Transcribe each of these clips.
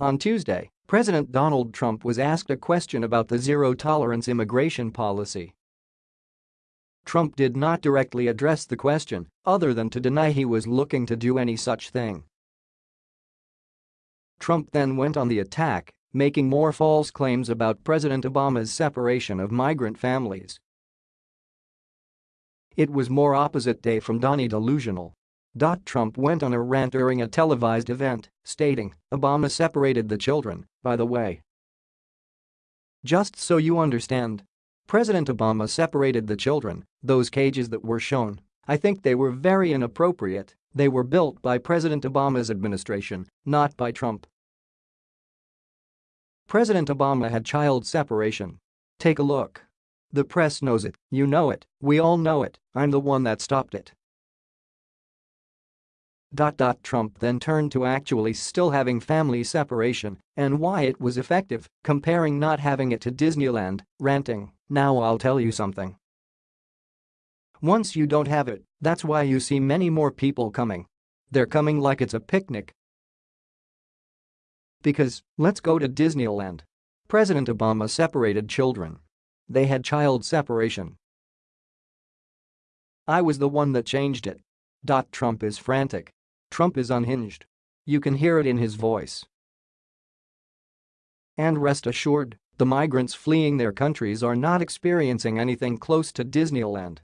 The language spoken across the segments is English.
On Tuesday, President Donald Trump was asked a question about the zero-tolerance immigration policy. Trump did not directly address the question, other than to deny he was looking to do any such thing. Trump then went on the attack, making more false claims about President Obama's separation of migrant families. It was more opposite day from Donnie delusional. Trump went on a rant during a televised event, stating, Obama separated the children, by the way. Just so you understand. President Obama separated the children, those cages that were shown. I think they were very inappropriate, they were built by President Obama's administration, not by Trump. President Obama had child separation. Take a look. The press knows it, you know it, we all know it, I'm the one that stopped it. Trump then turned to actually still having family separation and why it was effective, comparing not having it to Disneyland, ranting, now I'll tell you something. Once you don't have it, that's why you see many more people coming. They're coming like it's a picnic. Because, let's go to Disneyland. President Obama separated children. They had child separation. I was the one that changed it. Trump is frantic. Trump is unhinged. You can hear it in his voice. And rest assured, the migrants fleeing their countries are not experiencing anything close to Disneyland.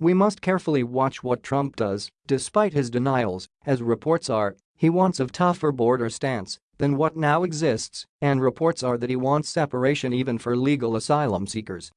We must carefully watch what Trump does, despite his denials, as reports are, he wants a tougher border stance than what now exists, and reports are that he wants separation even for legal asylum seekers.